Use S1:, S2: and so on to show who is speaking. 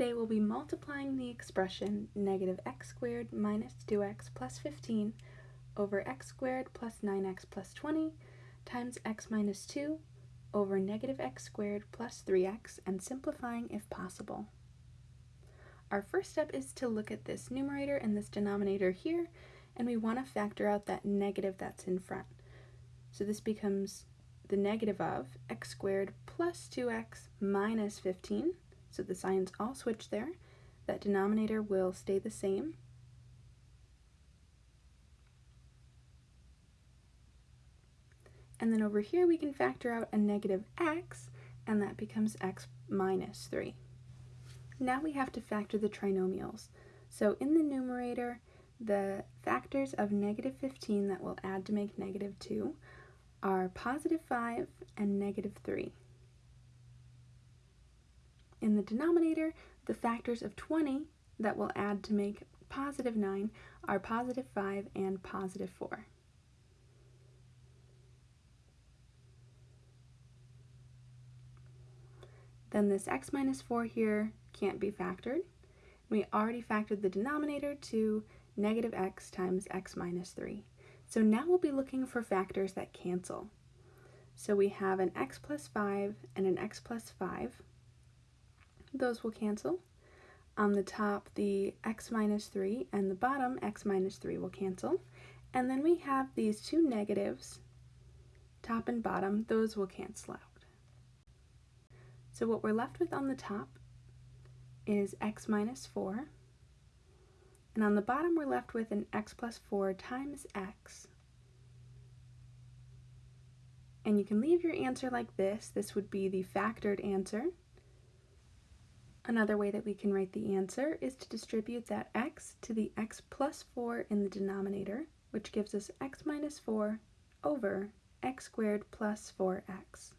S1: today we'll be multiplying the expression negative x squared minus 2x plus 15 over x squared plus 9x plus 20 times x minus 2 over negative x squared plus 3x and simplifying if possible. Our first step is to look at this numerator and this denominator here and we want to factor out that negative that's in front. So this becomes the negative of x squared plus 2x minus 15 so the signs all switch there. That denominator will stay the same. And then over here we can factor out a negative x, and that becomes x minus 3. Now we have to factor the trinomials. So in the numerator, the factors of negative 15 that will add to make negative 2 are positive 5 and negative 3. In the denominator, the factors of 20 that will add to make positive 9 are positive 5 and positive 4. Then this x minus 4 here can't be factored. We already factored the denominator to negative x times x minus 3. So now we'll be looking for factors that cancel. So we have an x plus 5 and an x plus 5 those will cancel. On the top, the x minus 3 and the bottom, x minus 3 will cancel. And then we have these two negatives, top and bottom, those will cancel out. So what we're left with on the top is x minus 4. And on the bottom, we're left with an x plus 4 times x. And you can leave your answer like this. This would be the factored answer. Another way that we can write the answer is to distribute that x to the x plus 4 in the denominator, which gives us x minus 4 over x squared plus 4x.